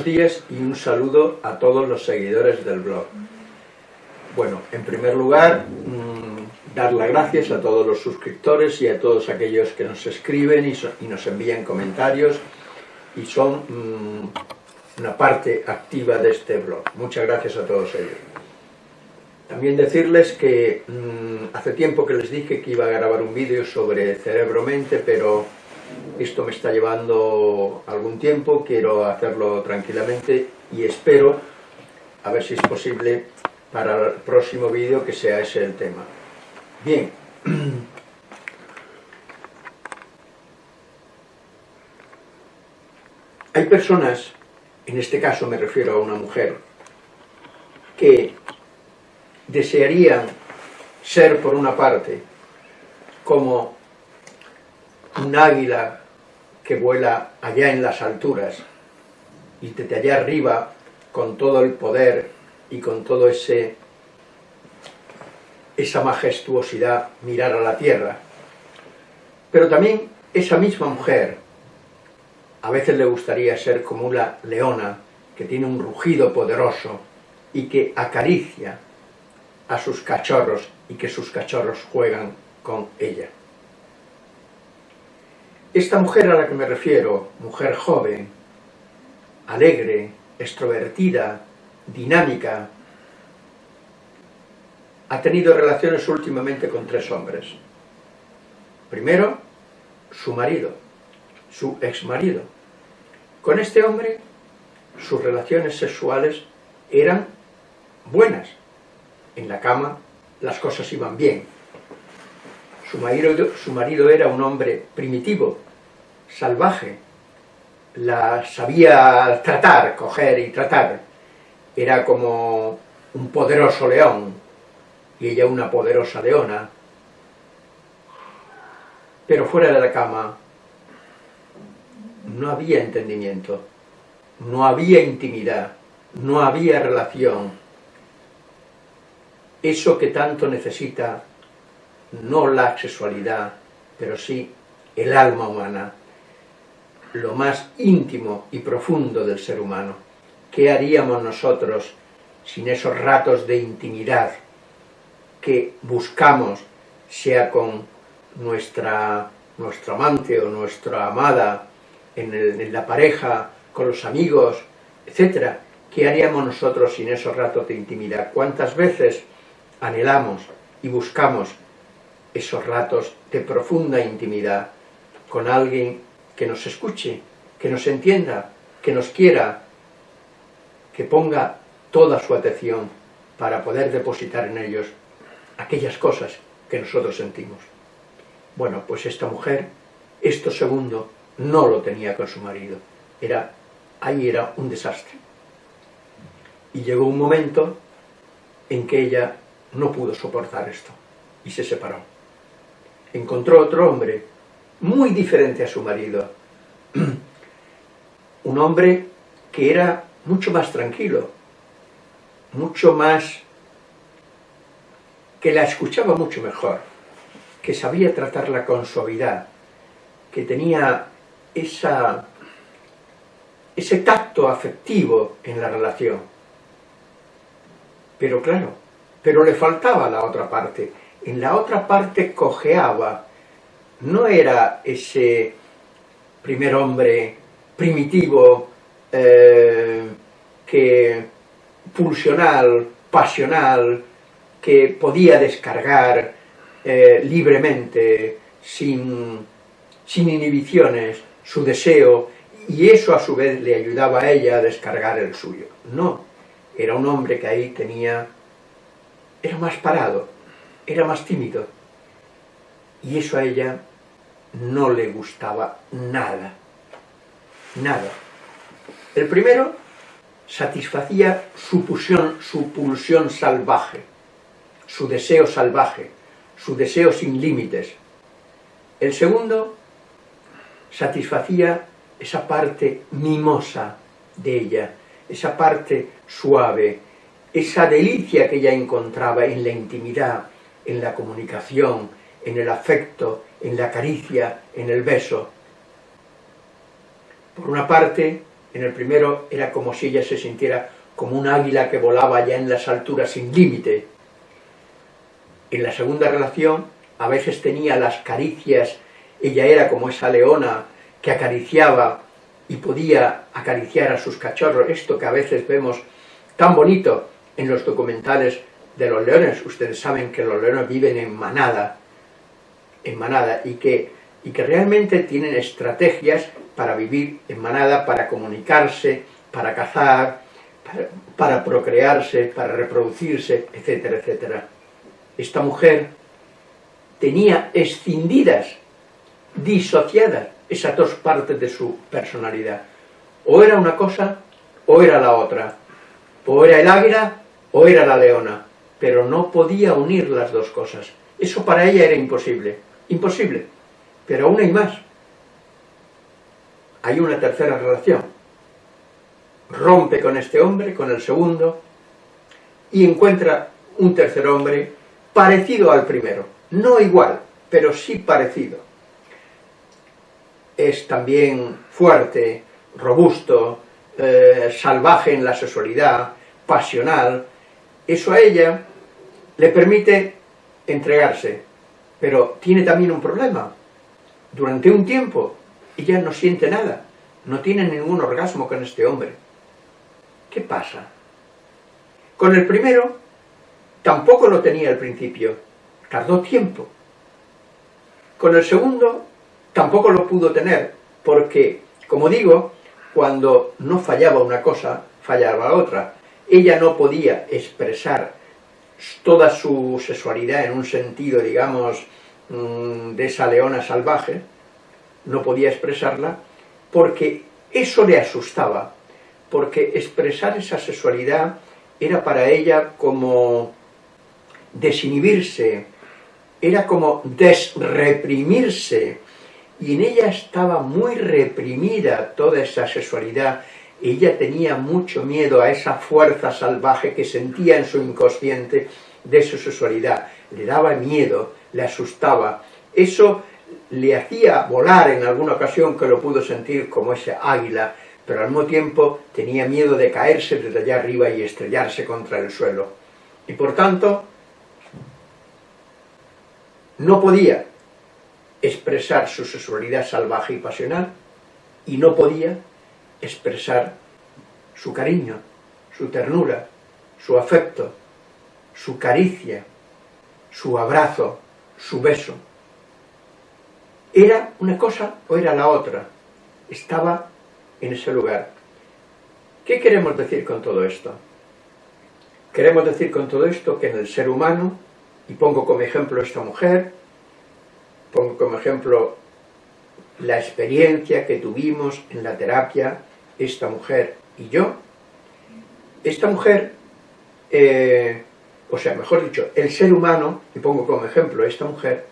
Buenos días y un saludo a todos los seguidores del blog. Bueno, en primer lugar, mmm, dar las gracias a todos los suscriptores y a todos aquellos que nos escriben y, so y nos envían comentarios y son mmm, una parte activa de este blog. Muchas gracias a todos ellos. También decirles que mmm, hace tiempo que les dije que iba a grabar un vídeo sobre cerebro-mente, pero esto me está llevando algún tiempo, quiero hacerlo tranquilamente y espero, a ver si es posible, para el próximo vídeo que sea ese el tema. Bien. Hay personas, en este caso me refiero a una mujer, que desearían ser por una parte como un águila que vuela allá en las alturas y desde allá arriba con todo el poder y con todo ese esa majestuosidad mirar a la tierra pero también esa misma mujer a veces le gustaría ser como una leona que tiene un rugido poderoso y que acaricia a sus cachorros y que sus cachorros juegan con ella. Esta mujer a la que me refiero, mujer joven, alegre, extrovertida, dinámica, ha tenido relaciones últimamente con tres hombres. Primero, su marido, su exmarido. Con este hombre, sus relaciones sexuales eran buenas. En la cama las cosas iban bien, su marido, era un hombre primitivo, salvaje, la sabía tratar, coger y tratar. Era como un poderoso león y ella una poderosa leona. Pero fuera de la cama no había entendimiento, no había intimidad, no había relación. Eso que tanto necesita no la sexualidad, pero sí el alma humana, lo más íntimo y profundo del ser humano. ¿Qué haríamos nosotros sin esos ratos de intimidad que buscamos, sea con nuestra, nuestro amante o nuestra amada, en, en la pareja, con los amigos, etcétera? ¿Qué haríamos nosotros sin esos ratos de intimidad? ¿Cuántas veces anhelamos y buscamos esos ratos de profunda intimidad con alguien que nos escuche, que nos entienda, que nos quiera, que ponga toda su atención para poder depositar en ellos aquellas cosas que nosotros sentimos. Bueno, pues esta mujer, esto segundo, no lo tenía con su marido. Era, ahí era un desastre. Y llegó un momento en que ella no pudo soportar esto y se separó encontró otro hombre muy diferente a su marido. Un hombre que era mucho más tranquilo, mucho más... que la escuchaba mucho mejor, que sabía tratarla con suavidad, que tenía esa, ese tacto afectivo en la relación. Pero claro, pero le faltaba la otra parte, en la otra parte cojeaba, no era ese primer hombre primitivo, eh, que pulsional, pasional, que podía descargar eh, libremente, sin, sin inhibiciones, su deseo, y eso a su vez le ayudaba a ella a descargar el suyo. No, era un hombre que ahí tenía, era más parado, era más tímido. Y eso a ella no le gustaba nada. Nada. El primero satisfacía su pulsión, su pulsión salvaje, su deseo salvaje, su deseo sin límites. El segundo satisfacía esa parte mimosa de ella, esa parte suave, esa delicia que ella encontraba en la intimidad, en la comunicación, en el afecto, en la caricia, en el beso. Por una parte, En el primero era como si ella se sintiera como un águila que volaba ya en las alturas sin límite. En la segunda relación a veces tenía las caricias, ella era como esa leona que acariciaba y podía acariciar a sus cachorros, esto que a veces vemos tan bonito en los documentales de los leones, ustedes saben que los leones viven en manada, en manada, y que, y que realmente tienen estrategias para vivir en manada, para comunicarse, para cazar, para, para procrearse, para reproducirse, etcétera, etcétera. Esta mujer tenía escindidas, disociadas, esas dos partes de su personalidad. O era una cosa, o era la otra. O era el águila, o era la leona. Pero no podía unir las dos cosas. Eso para ella era imposible. Imposible. Pero aún hay más. Hay una tercera relación. Rompe con este hombre, con el segundo, y encuentra un tercer hombre parecido al primero. No igual, pero sí parecido es también fuerte, robusto, eh, salvaje en la sexualidad, pasional, eso a ella le permite entregarse, pero tiene también un problema. Durante un tiempo ella no siente nada, no tiene ningún orgasmo con este hombre. ¿Qué pasa? Con el primero tampoco lo tenía al principio, tardó tiempo. Con el segundo tampoco lo pudo tener, porque, como digo, cuando no fallaba una cosa, fallaba otra. Ella no podía expresar toda su sexualidad en un sentido, digamos, mm, de esa leona salvaje, no podía expresarla, porque eso le asustaba, porque expresar esa sexualidad era para ella como desinhibirse, era como desreprimirse, y en ella estaba muy reprimida toda esa sexualidad, ella tenía mucho miedo a esa fuerza salvaje que sentía en su inconsciente de su sexualidad, le daba miedo, le asustaba, eso le hacía volar en alguna ocasión que lo pudo sentir como ese águila, pero al mismo tiempo tenía miedo de caerse desde allá arriba y estrellarse contra el suelo. Y por tanto, no podía expresar su sexualidad salvaje y pasional y no podía expresar su cariño, su ternura, su afecto, su caricia, su abrazo, su beso. ¿Era una cosa o era la otra? Estaba en ese lugar. ¿Qué queremos decir con todo esto? Queremos decir con todo esto que en el ser humano, y pongo como ejemplo esta mujer, Pongo como ejemplo la experiencia que tuvimos en la terapia esta mujer y yo. Esta mujer, eh, o sea, mejor dicho, el ser humano, y pongo como ejemplo esta mujer,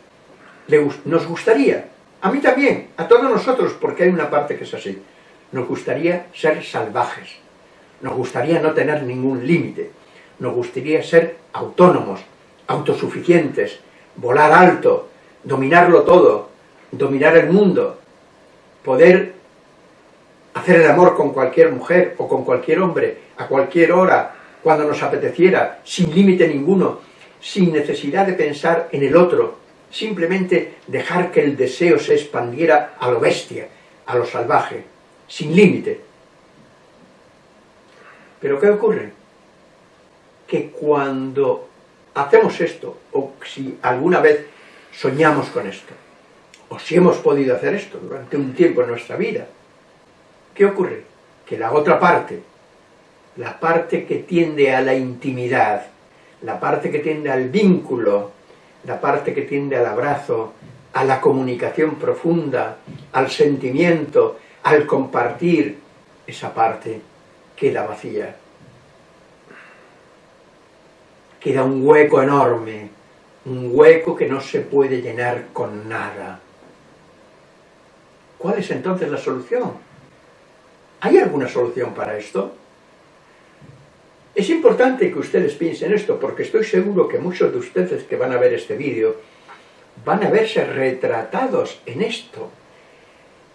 le, nos gustaría, a mí también, a todos nosotros, porque hay una parte que es así, nos gustaría ser salvajes, nos gustaría no tener ningún límite, nos gustaría ser autónomos, autosuficientes, volar alto, dominarlo todo, dominar el mundo, poder hacer el amor con cualquier mujer o con cualquier hombre, a cualquier hora, cuando nos apeteciera, sin límite ninguno, sin necesidad de pensar en el otro, simplemente dejar que el deseo se expandiera a lo bestia, a lo salvaje, sin límite. Pero ¿qué ocurre? Que cuando hacemos esto, o si alguna vez soñamos con esto, o si hemos podido hacer esto durante un tiempo en nuestra vida, ¿qué ocurre? Que la otra parte, la parte que tiende a la intimidad, la parte que tiende al vínculo, la parte que tiende al abrazo, a la comunicación profunda, al sentimiento, al compartir, esa parte queda vacía. Queda un hueco enorme un hueco que no se puede llenar con nada. ¿Cuál es entonces la solución? ¿Hay alguna solución para esto? Es importante que ustedes piensen esto, porque estoy seguro que muchos de ustedes que van a ver este vídeo van a verse retratados en esto.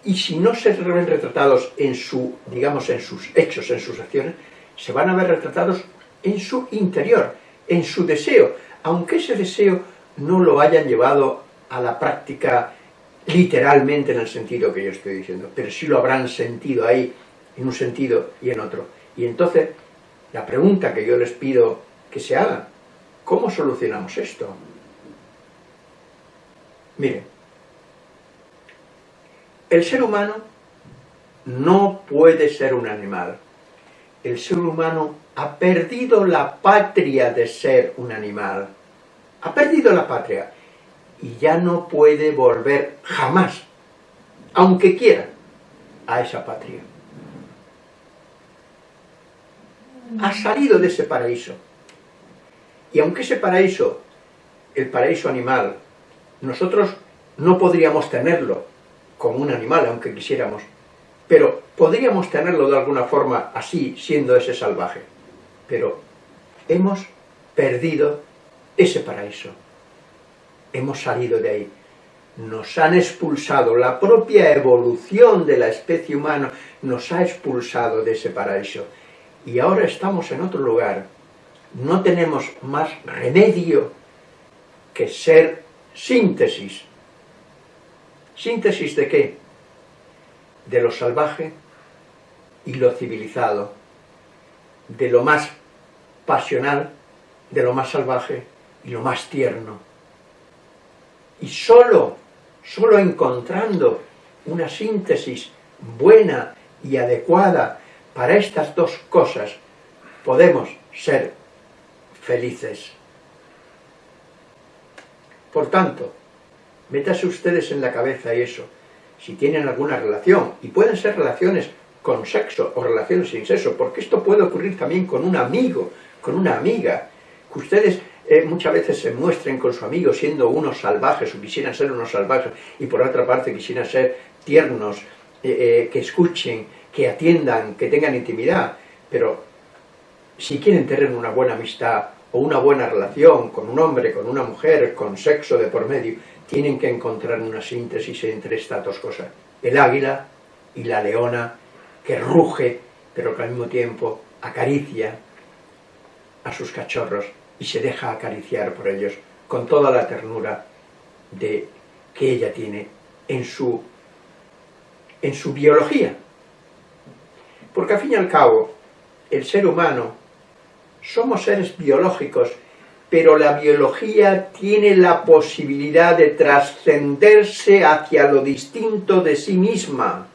y si no se ven retratados en su, digamos, en sus hechos, en sus acciones, se van a ver retratados en su interior, en su deseo, aunque ese deseo no lo hayan llevado a la práctica literalmente en el sentido que yo estoy diciendo, pero sí lo habrán sentido ahí, en un sentido y en otro. Y entonces, la pregunta que yo les pido que se hagan, ¿cómo solucionamos esto? Miren, el ser humano no puede ser un animal. El ser humano ha perdido la patria de ser un animal. Ha perdido la patria y ya no puede volver jamás, aunque quiera, a esa patria. Ha salido de ese paraíso. Y aunque ese paraíso, el paraíso animal, nosotros no podríamos tenerlo como un animal, aunque quisiéramos, pero podríamos tenerlo de alguna forma así, siendo ese salvaje. Pero hemos perdido ese paraíso. Hemos salido de ahí. Nos han expulsado, la propia evolución de la especie humana nos ha expulsado de ese paraíso. Y ahora estamos en otro lugar. No tenemos más remedio que ser síntesis. ¿Síntesis de qué? De lo salvaje y lo civilizado, de lo más pasional, de lo más salvaje y lo más tierno. Y solo, solo encontrando una síntesis buena y adecuada para estas dos cosas, podemos ser felices. Por tanto, métase ustedes en la cabeza eso, si tienen alguna relación, y pueden ser relaciones con sexo o relaciones sin sexo, porque esto puede ocurrir también con un amigo, con una amiga, que ustedes eh, muchas veces se muestren con su amigo siendo unos salvajes o quisieran ser unos salvajes y por otra parte quisieran ser tiernos, eh, eh, que escuchen, que atiendan, que tengan intimidad, pero si quieren tener una buena amistad o una buena relación con un hombre, con una mujer, con sexo de por medio, tienen que encontrar una síntesis entre estas dos cosas. El águila y la leona que ruge, pero que al mismo tiempo acaricia a sus cachorros y se deja acariciar por ellos con toda la ternura de, que ella tiene en su, en su biología. Porque al fin y al cabo, el ser humano, somos seres biológicos, pero la biología tiene la posibilidad de trascenderse hacia lo distinto de sí misma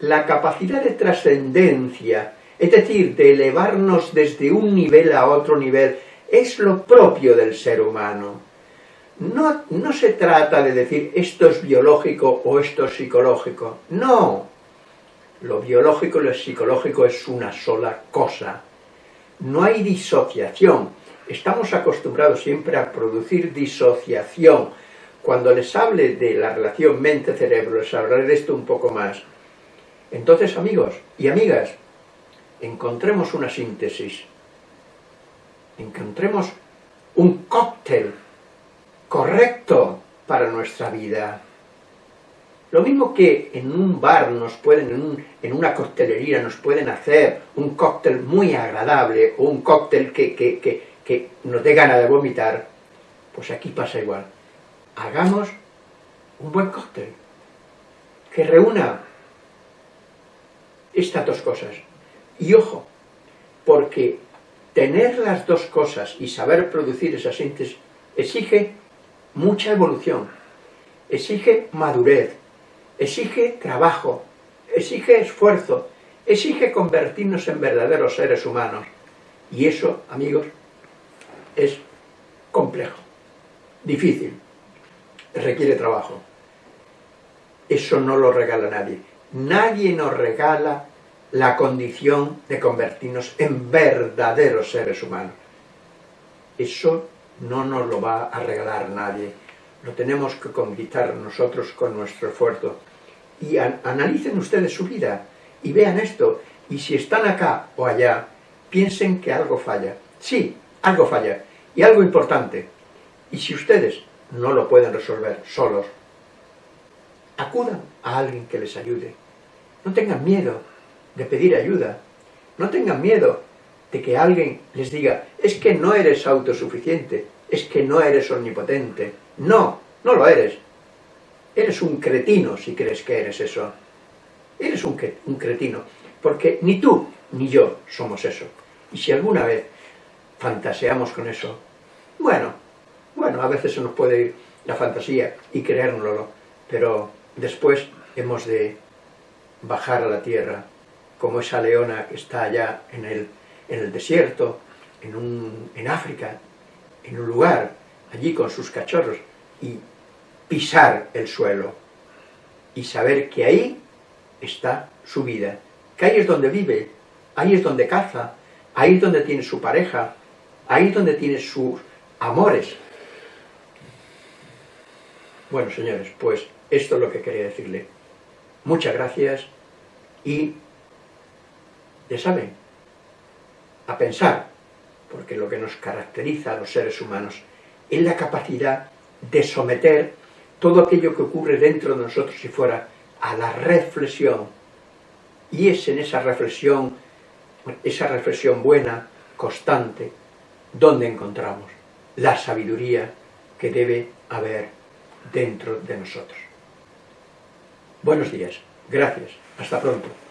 la capacidad de trascendencia, es decir, de elevarnos desde un nivel a otro nivel, es lo propio del ser humano. No, no se trata de decir esto es biológico o esto es psicológico, no. Lo biológico y lo psicológico es una sola cosa. No hay disociación. Estamos acostumbrados siempre a producir disociación. Cuando les hable de la relación mente-cerebro, les hablaré de esto un poco más. Entonces, amigos y amigas, encontremos una síntesis, encontremos un cóctel correcto para nuestra vida. Lo mismo que en un bar nos pueden, en, una coctelería nos pueden hacer un cóctel muy agradable o un cóctel que, que nos dé gana de vomitar, pues aquí pasa igual. Hagamos un buen cóctel que reúna estas dos cosas. Y ojo, porque tener las dos cosas y saber producir esa síntesis exige mucha evolución, exige madurez, exige trabajo, exige esfuerzo, exige convertirnos en verdaderos seres humanos. Y eso, amigos, es complejo, difícil, requiere trabajo. Eso no lo regala nadie. Nadie nos regala la condición de convertirnos en verdaderos seres humanos. Eso no nos lo va a regalar nadie. Lo tenemos que conquistar nosotros con nuestro esfuerzo. Y analicen ustedes su vida y vean esto. Y si están acá o allá, piensen que algo falla. Sí, algo falla. Y algo importante. Y si ustedes no lo pueden resolver solos, acudan a alguien que les ayude. No tengan miedo de pedir ayuda. No tengan miedo de que alguien les diga, es que no eres autosuficiente, es que no eres omnipotente. No, no lo eres. Eres un cretino si crees que eres eso. Eres un, un cretino, porque ni tú ni yo somos eso. Y si alguna vez fantaseamos con eso, bueno, bueno, a veces se nos puede ir la fantasía y creérnoslo, pero después hemos de bajar a la tierra, como esa leona que está allá en el, en el desierto, en, un, en África, en un lugar, allí con sus cachorros, y pisar el suelo, y saber que ahí está su vida, que ahí es donde vive, ahí es donde caza, ahí es donde tiene su pareja, ahí es donde tiene sus amores. Bueno, señores, pues esto es lo que quería decirle. Muchas gracias y, ya saben, a pensar, porque lo que nos caracteriza a los seres humanos es la capacidad de someter todo aquello que ocurre dentro de nosotros y fuera a la reflexión. Y es en esa reflexión, esa reflexión buena, constante, donde encontramos la sabiduría que debe haber dentro de nosotros. Buenos días, gracias, hasta pronto.